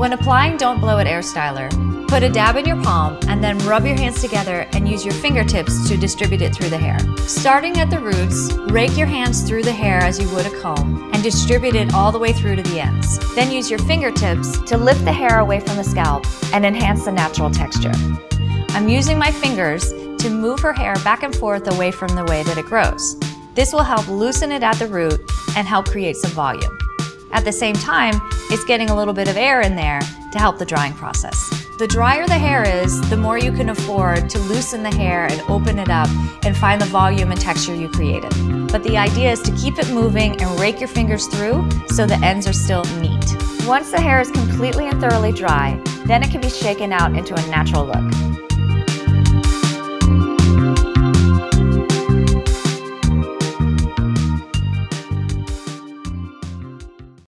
When applying Don't Blow It Air Styler, put a dab in your palm and then rub your hands together and use your fingertips to distribute it through the hair. Starting at the roots, rake your hands through the hair as you would a comb and distribute it all the way through to the ends. Then use your fingertips to lift the hair away from the scalp and enhance the natural texture. I'm using my fingers to move her hair back and forth away from the way that it grows. This will help loosen it at the root and help create some volume. At the same time, it's getting a little bit of air in there to help the drying process. The drier the hair is, the more you can afford to loosen the hair and open it up and find the volume and texture you created. But the idea is to keep it moving and rake your fingers through so the ends are still neat. Once the hair is completely and thoroughly dry, then it can be shaken out into a natural look.